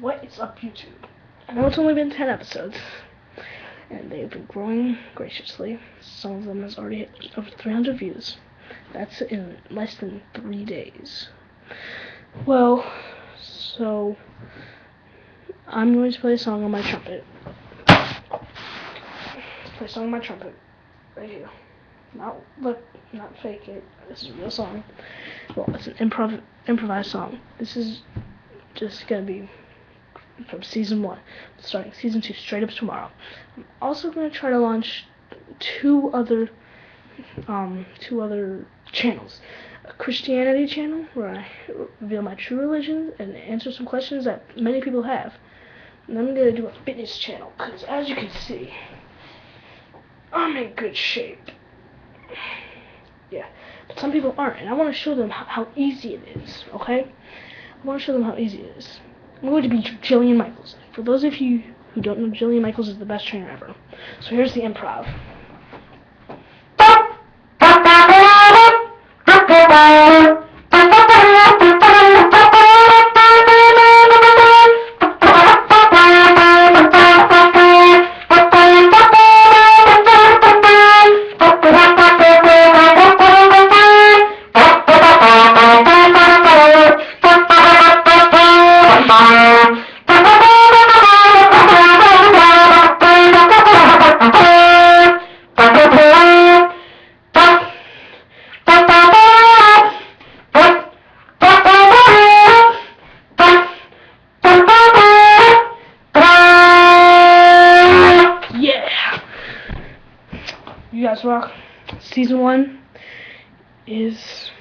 What is up, YouTube? I know it's only been 10 episodes, and they've been growing graciously. Some of them has already hit over 300 views. That's in less than three days. Well, so I'm going to play a song on my trumpet. Play a song on my trumpet right here. Not look, not fake it. This is a real song. Well, it's an improv improvised song. This is just gonna be from season one, starting season two straight up tomorrow. I'm also gonna try to launch two other um two other channels. A Christianity channel where I reveal my true religion and answer some questions that many people have. And I'm gonna do a fitness channel because as you can see, I'm in good shape. Yeah, but some people aren't, and I want to show them how, how easy it is. Okay, I want to show them how easy it is. I'm going to be Jillian Michaels. For those of you who don't know, Jillian Michaels is the best trainer ever. So here's the improv. You guys rock. Season one is